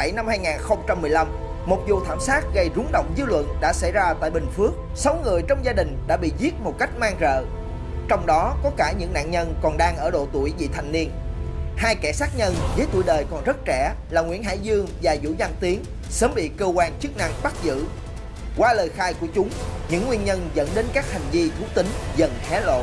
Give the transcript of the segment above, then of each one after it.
7 năm 2015, một vụ thảm sát gây rúng động dư luận đã xảy ra tại Bình Phước. 6 người trong gia đình đã bị giết một cách mang rợ. Trong đó có cả những nạn nhân còn đang ở độ tuổi vị thành niên. Hai kẻ sát nhân với tuổi đời còn rất trẻ là Nguyễn Hải Dương và Vũ Văn Tiến sớm bị cơ quan chức năng bắt giữ. Qua lời khai của chúng, những nguyên nhân dẫn đến các hành vi thú tính dần hé lộ.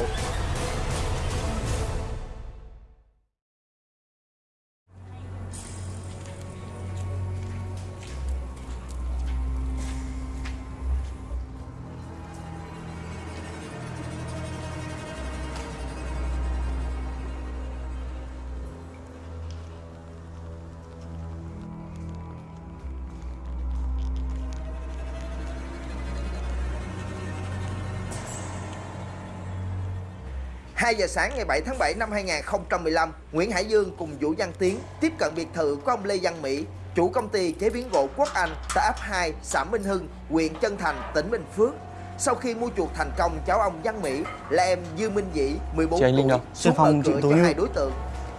2 giờ sáng ngày 7 tháng 7 năm 2015, Nguyễn Hải Dương cùng Vũ Văn Tiến tiếp cận biệt thự của ông Lê Văn Mỹ, chủ công ty chế biến gỗ Quốc Anh tại ấp 2, xã Minh Hưng, huyện Chân Thành, tỉnh Bình Phước. Sau khi mua chuộc thành công cháu ông Văn Mỹ là em Dư Minh Dĩ, 14 tuổi, xuống mở cửa cho hai đối tượng.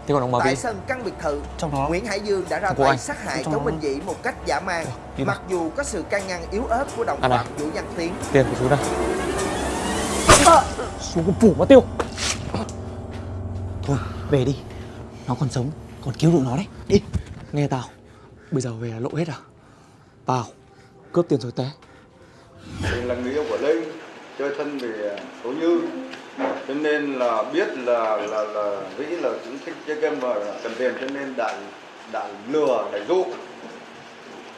Thế còn ông bà Tại sân căn biệt thự, Trong đó, Nguyễn Hải Dương đã ra tay anh. sát hại cháu Minh Dĩ một cách giả man, mặc dù có sự can ngăn yếu ớt của đồng phạm Vũ Văn Tiến. Tiền của chú đây. Xuống cái phủ mà tiêu. Về đi. Nó còn sống Còn cứu được nó đấy. Đi Nghe tao Bây giờ về là lộ hết à? Vào Cướp tiền rồi té. Mình là người yêu của Linh Chơi thân về số như. Cho nên là biết là là là vĩ là cũng thích chơi game và cần tiền cho nên đã đã lừa để dụ.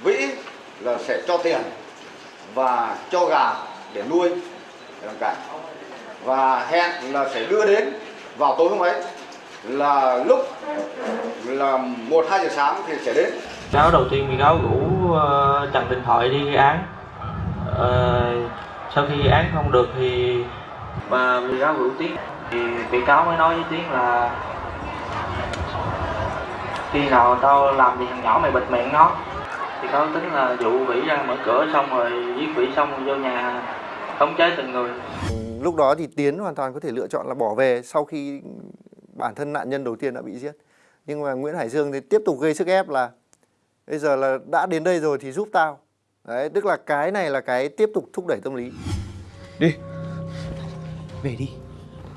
Vĩ là sẽ cho tiền và cho gà để nuôi làm cảnh và hẹn là sẽ đưa đến vào tối hôm ấy là lúc là một hai giờ sáng thì sẽ đến. Cháu đầu tiên bị cáo rủ trần điện thoại đi gây án. Uh, sau khi án không được thì và bị cáo rủ tiến thì bị cáo mới nói với tiến là khi nào tao làm gì thằng nhỏ mày bịt miệng nó. Thì cáo tính là dụ vĩ ra mở cửa xong rồi giết vĩ xong rồi vô nhà khống chế từng người. Lúc đó thì tiến hoàn toàn có thể lựa chọn là bỏ về sau khi bản thân nạn nhân đầu tiên đã bị giết. Nhưng mà Nguyễn Hải Dương thì tiếp tục gây sức ép là, bây giờ là đã đến đây rồi thì giúp tao. Đấy, tức là cái này là cái tiếp tục thúc đẩy tâm lý. Đi. Về đi.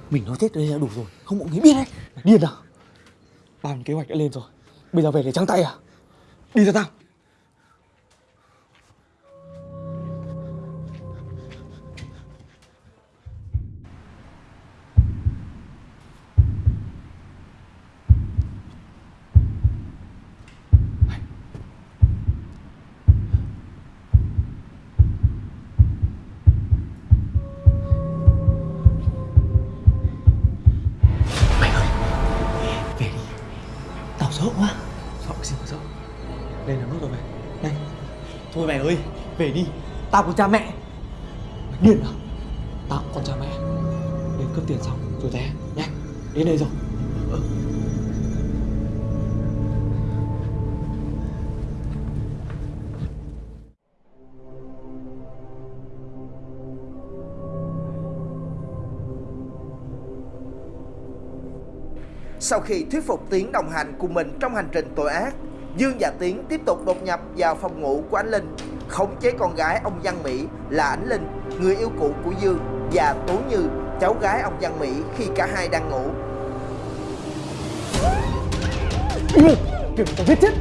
Mình nói chết đây là đủ rồi, không mọi người biết đấy. Điên à? Bàn kế hoạch đã lên rồi. Bây giờ về để trắng tay à? Đi ra tao. Ôi mày ơi về đi. Tao có cha mẹ. Mày điên à? Tao còn cha mẹ. Đến cướp tiền xong rồi té. Nhanh đến đây rồi. Ừ. Sau khi thuyết phục Tiến đồng hành cùng mình trong hành trình tội ác, Dương và Tiến tiếp tục đột nhập vào phòng ngủ của anh Linh, khống chế con gái ông Văn Mỹ là Ánh Linh, người yêu cũ của Dương và Tố Như, cháu gái ông Văn Mỹ khi cả hai đang ngủ. Kìa, tao giết chết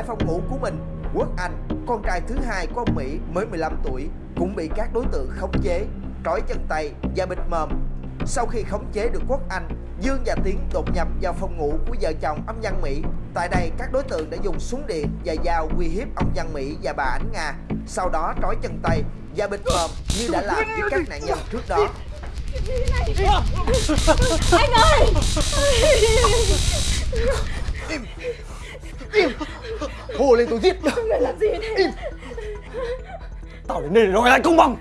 Tại phòng ngủ của mình, Quốc Anh, con trai thứ hai của ông Mỹ mới 15 tuổi, cũng bị các đối tượng khống chế, trói chân tay và bịt mồm. Sau khi khống chế được Quốc Anh, Dương và Tiến đột nhập vào phòng ngủ của vợ chồng ông Văn Mỹ. Tại đây, các đối tượng đã dùng súng điện và dao uy hiếp ông Văn Mỹ và bà Ánh Nga. Sau đó trói chân tay và bịt mồm như đã làm với các nạn nhân trước đó. Anh ơi Hô lên tôi giết Người làm gì thế. Tao đến đây để đòi lại công bằng.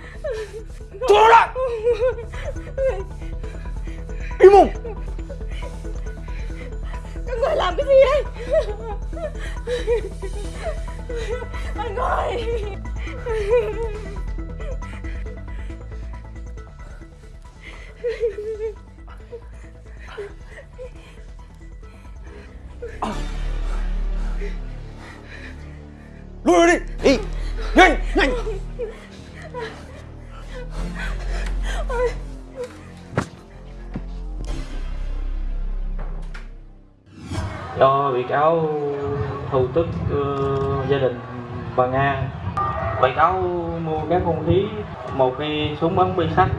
Cho nó lại. Im mồm Các người làm cái gì đấy? Anh ơi cáo thù tức uh, gia đình bà Nga bị cáo mua các hung khí một cây súng bắn bi sắt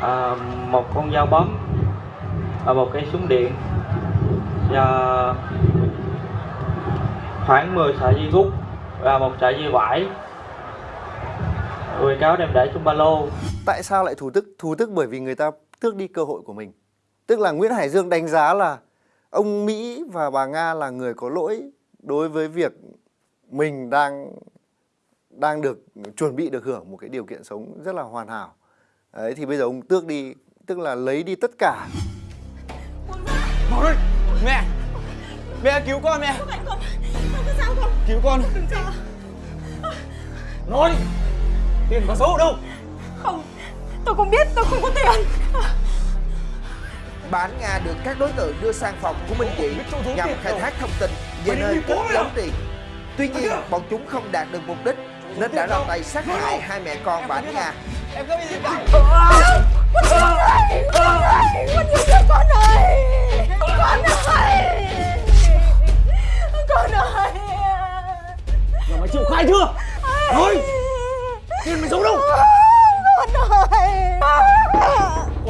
à, một con dao bấm và một cây súng điện và khoảng 10 sợi dây rút và một sợi dây vải bị cáo đem để trong ba lô Tại sao lại thù tức? Thù tức bởi vì người ta tước đi cơ hội của mình. Tức là Nguyễn Hải Dương đánh giá là ông Mỹ và bà Nga là người có lỗi đối với việc mình đang đang được chuẩn bị được hưởng một cái điều kiện sống rất là hoàn hảo. Đấy thì bây giờ ông tước đi, tức là lấy đi tất cả. Mau đây Mẹ Mẹ cứu con mẹ. Phải con Con có sao không Cứu con. Đừng sợ Nói đi. Tiền có số đâu. Không Tôi không biết tôi không có tiền Bà Ánh Nga được các đối tượng đưa sang phòng của Minh Dị nhằm khai thác thông tin về nơi cất giấu tiền. Tuy nhiên, bọn chúng không đạt được mục đích nên đã ra tay sát hại hai mẹ con bà Ánh Nga. Em không bị gì cả Con ơi Con ơi Con con ơi Con ơi Con Giờ mày chịu khai chưa Nói Tiền mày giấu đâu Con ơi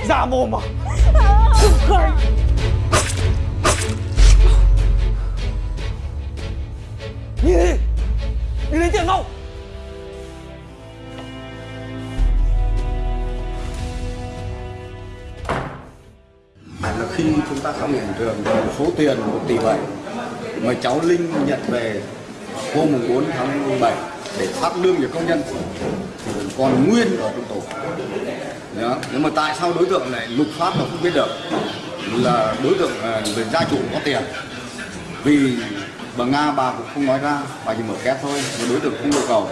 Giả mồm à Nhìn đi Đi lấy tiền mau là khi chúng ta khám nghiệm hiện trường thì số tiền 1 tỷ 7 mà cháu Linh nhận về hôm 4 tháng 7 để phát lương cho công nhân còn nguyên ở trong tổ. Đó. Nhưng mà tại sao đối tượng lại lục phát mà không biết được? Là đối tượng à, về gia chủ có tiền. Vì bà Nga bà cũng không nói ra bà chỉ mở két thôi mà đối tượng không yêu cầu.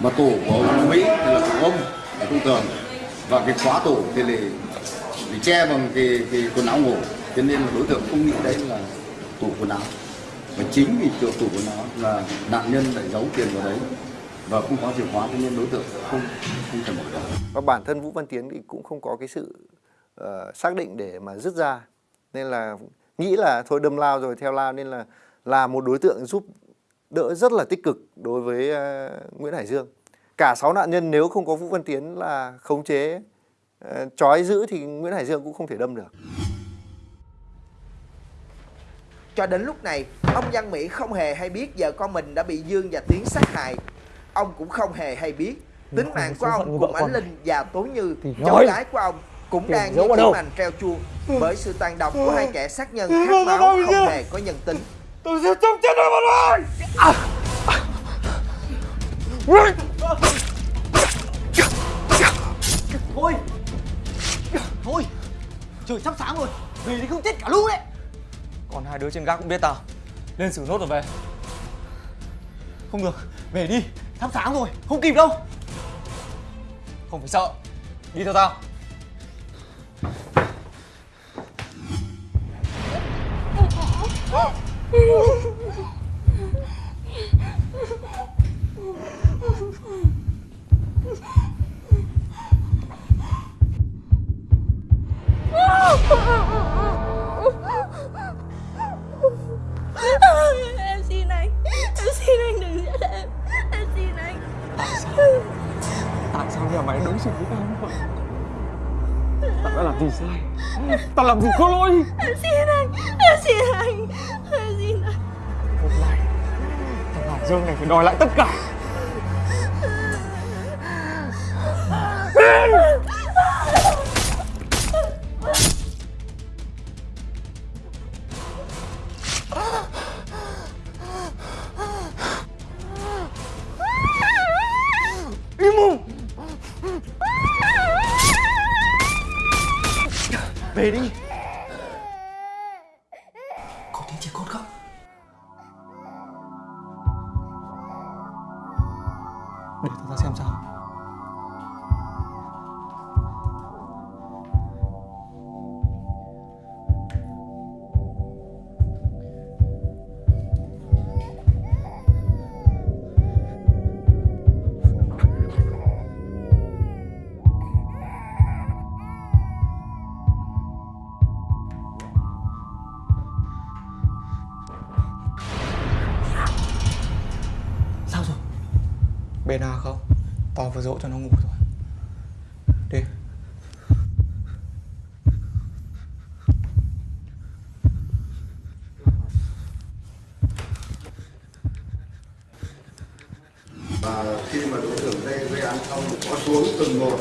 Mà tổ của ông Mỹ thì là của ông ở trung tường và cái khóa tổ thì là bị che bằng cái, cái quần áo ngủ. Cho nên là đối tượng không nghĩ đấy là tủ quần áo. Và chính vì kiểu tủ quần áo là nạn nhân lại giấu tiền vào đấy và không có chìa khóa cho nên đối tượng không không thể mở được Và bản thân Vũ Văn Tiến thì cũng không có cái sự ờ, xác định để mà dứt ra. Nên là nghĩ là thôi đâm lao rồi theo lao nên là là một đối tượng giúp đỡ rất là tích cực đối với ờ, Nguyễn Hải Dương. Cả 6 nạn nhân nếu không có Vũ Văn Tiến là khống chế ờ, trói giữ thì Nguyễn Hải Dương cũng không thể đâm được. Cho đến lúc này, ông Văn Mỹ không hề hay biết vợ con mình đã bị Dương và Tiến sát hại. Ông cũng không hề hay biết. Tính không mạng của ông cùng Ánh Linh và Tố Như, Thì cháu gái của ông cũng đang như đâu? hành treo chuông bởi sự tàn độc của hai kẻ sát nhân khát máu không hề có nhân tính. Tôi sẽ chống chết nó mà thôi Thôi! Thôi! Trời sắp sáng rồi Về thì không chết cả lũ đấy. Còn hai đứa trên gác cũng biết tao. Lên xử nốt rồi về. Không được Về đi Sắp sáng rồi Không kịp đâu Không phải sợ Đi theo tao Oh! Gì? Sai Tao làm gì có lỗi? Em xin anh Em xin anh Em xin anh. Hôm nay Thằng Hải Dương này phải đòi lại tất cả Tao vừa dỗ cho nó ngủ rồi. Đi. Và khi mà đối tượng đây gây án xong, có xuống từng một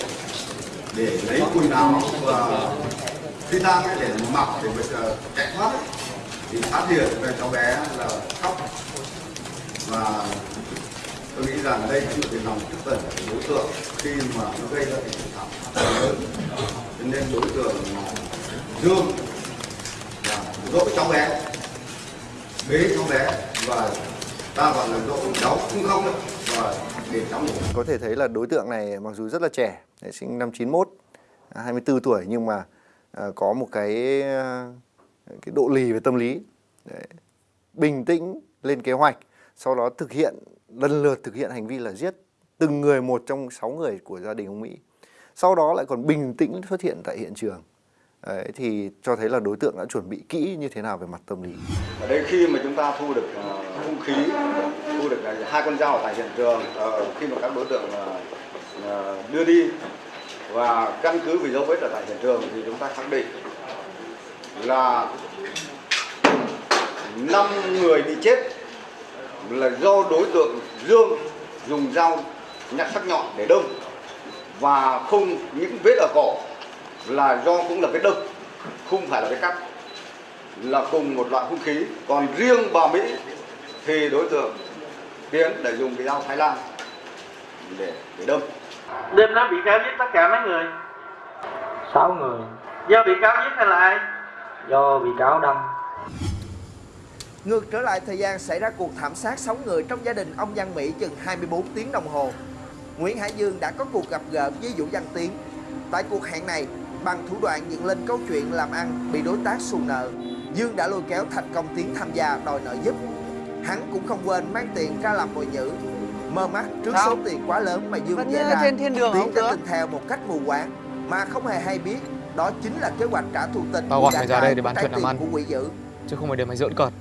để lấy quần áo và phi tang để mặc để mà chờ chạy thoát thì phát hiện về cháu bé là khóc. Và tôi nghĩ rằng đây cũng là lòng tức giận của đối tượng khi mà nó gây ra cái sự lớn cho nên đối tượng là dương là dỗ cháu bé bế cháu bé và ta gọi là dỗ cháu không không đấy và để cháu ngủ Có thể thấy là đối tượng này mặc dù rất là trẻ, sinh năm 91, 24 à, tuổi nhưng mà à, có một cái à, cái độ lì về tâm lý. Đấy. Bình tĩnh lên kế hoạch, sau đó thực hiện lần lượt thực hiện hành vi là giết từng người một trong 6 người của gia đình ông Mỹ. Sau đó lại còn bình tĩnh xuất hiện tại hiện trường. Đấy, thì cho thấy là đối tượng đã chuẩn bị kỹ như thế nào về mặt tâm lý. ở đây khi mà chúng ta thu được ờ, hung khí thu được uh, hai con dao tại hiện trường uh, khi mà các đối tượng uh, đưa đi và căn cứ về dấu vết ở tại hiện trường thì chúng ta khẳng định là năm người bị chết là do đối tượng Dương dùng dao nhặt sắc nhọn để đâm. Và không những vết ở cổ là do cũng là vết đâm không phải là vết cắt. Là cùng một loại hung khí. Còn riêng bà Mỹ thì đối tượng Tiến đã dùng cái dao Thái Lan để để đâm. Đêm đó bị cáo giết tất cả mấy người? Sáu người. Do bị cáo giết hay là ai? Do bị cáo đâm Ngược trở lại thời gian xảy ra cuộc thảm sát 6 người trong gia đình ông Văn Mỹ chừng 24 tiếng đồng hồ. Nguyễn Hải Dương đã có cuộc gặp gỡ với Vũ Văn Tiến. Tại cuộc hẹn này, bằng thủ đoạn dựng lên câu chuyện làm ăn bị đối tác xù nợ, Dương đã lôi kéo thành công Tiến tham gia đòi nợ giúp. Hắn cũng không quên mang tiền ra làm mồi nhữ. Mơ mắt trước Sao? số tiền quá lớn mà Dương Vẫn dễ ra, trên thiên đường Tiến không đã tin theo một cách mù quáng mà không hề hay biết đó chính là kế hoạch trả thù tình Tao của gọi mày ra đây để trái chuyện làm ăn. của quỷ dữ. Chứ không phải để mày giỡn cợt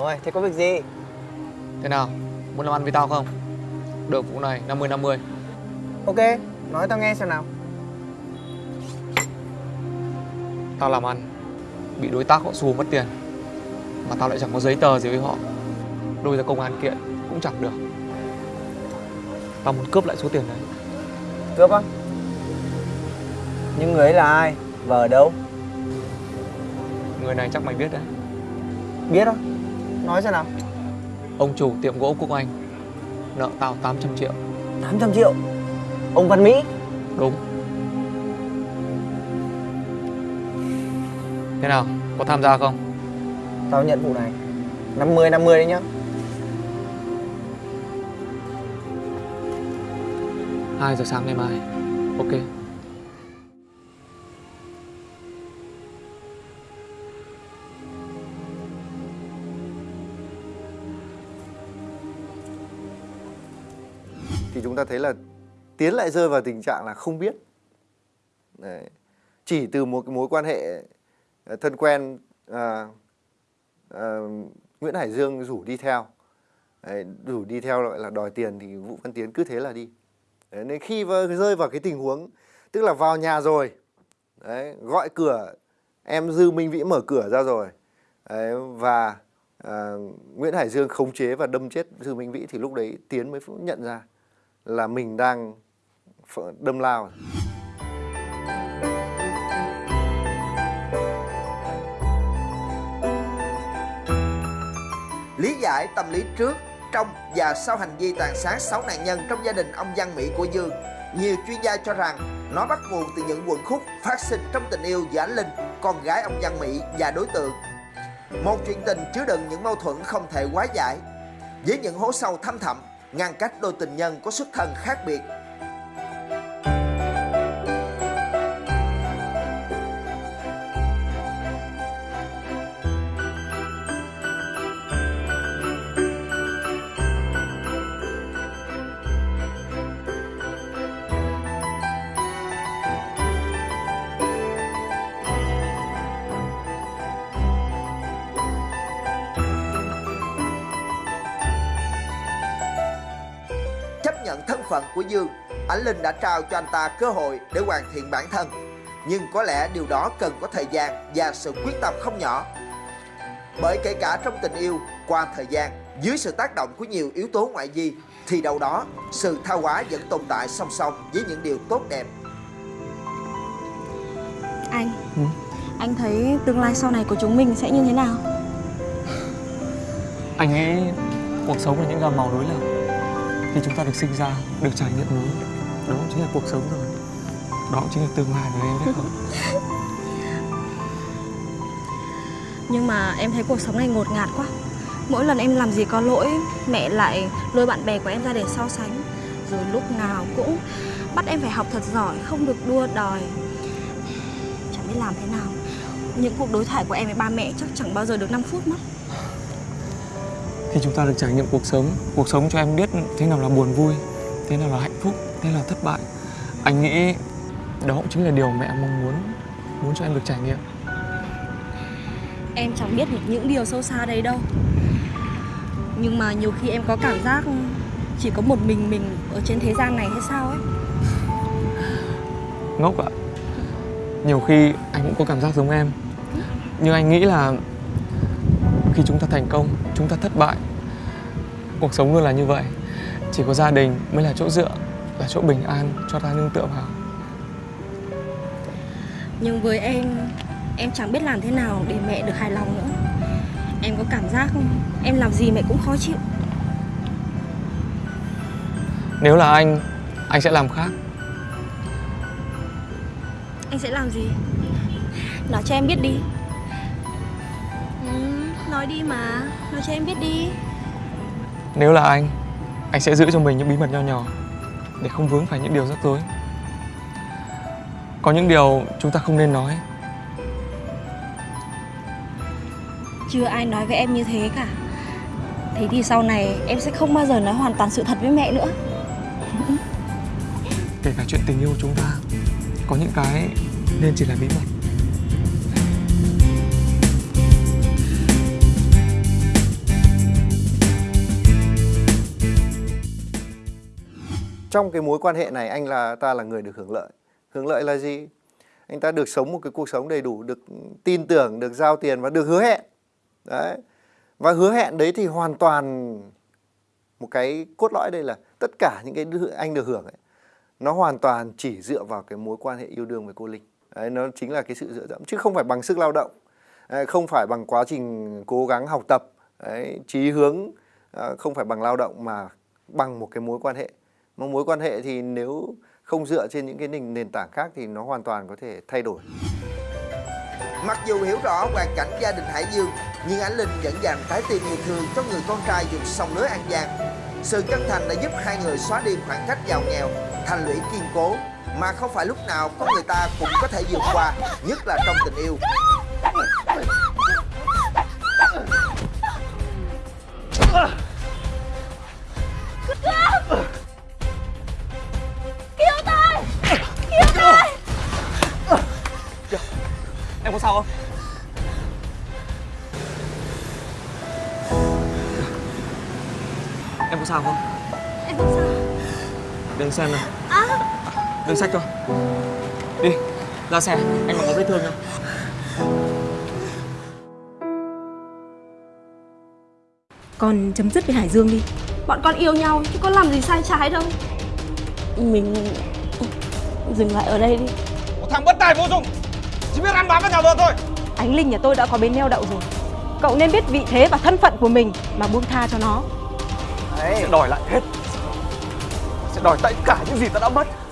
Rồi, thế có việc gì? Thế nào? Muốn làm ăn với tao không? Được vụ này 50-50 Ok, nói tao nghe xem nào Tao làm ăn Bị đối tác họ xù mất tiền Mà tao lại chẳng có giấy tờ gì với họ Đôi ra công an kiện cũng chẳng được Tao muốn cướp lại số tiền đấy Cướp á? Nhưng người ấy là ai? Và ở đâu? Người này chắc mày biết đấy Biết á? Nói xem nào. Ông chủ tiệm gỗ Quốc Anh Nợ tao 800 triệu. 800 triệu? Ông Văn Mỹ? Đúng. Thế nào? Có tham gia không? Tao nhận vụ này. 50 50 đấy nhá. 2 giờ sáng ngày mai. Ok thấy là Tiến lại rơi vào tình trạng là không biết. Đấy. Chỉ từ một cái mối quan hệ ờ, thân quen à, à, Nguyễn Hải Dương rủ đi theo. Đấy, rủ đi theo gọi là đòi tiền thì Vũ Văn Tiến cứ thế là đi. Đấy, nên khi rơi vào cái tình huống tức là vào nhà rồi Đấy, gọi cửa em Dư Minh Vĩ mở cửa ra rồi đấy, và à, Nguyễn Hải Dương khống chế và đâm chết Dư Minh Vĩ thì lúc đấy Tiến mới nhận ra là mình đang đâm lao. Lý giải tâm lý trước, trong và sau hành vi tàn sát 6 nạn nhân trong gia đình ông Văn Mỹ của Dương, nhiều chuyên gia cho rằng nó bắt nguồn từ những quần khúc phát sinh trong tình yêu giữa Ánh Linh, con gái ông Văn Mỹ và đối tượng. Một chuyện tình chứa đựng những mâu thuẫn không thể hóa giải, với những hố sâu thâm thẳm, ngăn cách đôi tình nhân có xuất thân khác biệt. Phận của Dương, Ánh Linh đã trao cho anh ta cơ hội để hoàn thiện bản thân. Nhưng có lẽ điều đó cần có thời gian và sự quyết tâm không nhỏ. Bởi kể cả trong tình yêu, qua thời gian, dưới sự tác động của nhiều yếu tố ngoại vi, thì đâu đó sự tha hóa vẫn tồn tại song song với những điều tốt đẹp. Anh Anh thấy tương lai sau này của chúng mình sẽ như thế nào? Anh nghĩ cuộc sống là những gam màu đối lập khi chúng ta được sinh ra, được trải nghiệm nó Đó chính là cuộc sống rồi. Đó chính là tương lai của em biết không? Nhưng mà em thấy cuộc sống này ngột ngạt quá. Mỗi lần em làm gì có lỗi Mẹ lại lôi bạn bè của em ra để so sánh. Rồi lúc nào cũng bắt em phải học thật giỏi Không được đua đòi. Chẳng biết làm thế nào. Những cuộc đối thoại của em với ba mẹ chắc chẳng bao giờ được 5 phút mất. Khi chúng ta được trải nghiệm cuộc sống Cuộc sống cho em biết thế nào là buồn vui Thế nào là hạnh phúc, thế nào là thất bại. Anh nghĩ đó cũng chính là điều mẹ mong muốn Muốn cho em được trải nghiệm. Em chẳng biết những điều sâu xa đấy đâu. Nhưng mà nhiều khi em có cảm giác Chỉ có một mình mình ở trên thế gian này hay sao ấy. Ngốc ạ. Nhiều khi anh cũng có cảm giác giống em. Nhưng anh nghĩ là Khi chúng ta thành công, chúng ta thất bại. Cuộc sống luôn là như vậy. Chỉ có gia đình mới là chỗ dựa Là chỗ bình an cho ta nương tựa vào. Nhưng với em Em chẳng biết làm thế nào để mẹ được hài lòng nữa. Em có cảm giác em làm gì mẹ cũng khó chịu. Nếu là anh, anh sẽ làm khác. Anh sẽ làm gì? Nói cho em biết đi Nói đi mà. Nói cho em biết đi. Nếu là anh, anh sẽ giữ cho mình những bí mật nho nhỏ Để không vướng phải những điều rắc rối. Có những điều chúng ta không nên nói. Chưa ai nói với em như thế cả. Thế thì sau này em sẽ không bao giờ nói hoàn toàn sự thật với mẹ nữa. Kể cả chuyện tình yêu của chúng ta Có những cái nên chỉ là bí mật trong cái mối quan hệ này anh là ta là người được hưởng lợi. Hưởng lợi là gì? Anh ta được sống một cái cuộc sống đầy đủ được tin tưởng được giao tiền và được hứa hẹn. Đấy. Và hứa hẹn đấy thì hoàn toàn một cái cốt lõi đây là tất cả những cái anh được hưởng ấy nó hoàn toàn chỉ dựa vào cái mối quan hệ yêu đương với cô Linh. Đấy, nó chính là cái sự dựa dẫm chứ không phải bằng sức lao động không phải bằng quá trình cố gắng học tập đấy, hướng à, không phải bằng lao động mà bằng một cái mối quan hệ một mối quan hệ thì nếu không dựa trên những cái nền, nền tảng khác thì nó hoàn toàn có thể thay đổi Mặc dù hiểu rõ hoàn cảnh gia đình Hải Dương, nhưng Ánh Linh vẫn dành trái tim yêu thương cho người con trai vùng sông lưới An Giang. Sự chân thành đã giúp hai người xóa đi khoảng cách giàu nghèo, thành lũy kiên cố, mà không phải lúc nào con người ta cũng có thể vượt qua, nhất là trong tình yêu. Em xem nào. Đừng sách thôi Đi Ra xe, anh còn có vết thương không? Con chấm dứt với Hải Dương đi. Bọn con yêu nhau chứ có làm gì sai trái đâu. Mình dừng lại ở đây đi. Một thằng bất tài vô dụng. Chỉ biết ăn bám vào nhà vợ thôi. Ánh Linh nhà tôi đã có bến neo đậu rồi. Cậu nên biết vị thế và thân phận của mình mà buông tha cho nó. Sẽ đòi lại hết đòi tất cả những gì ta đã mất.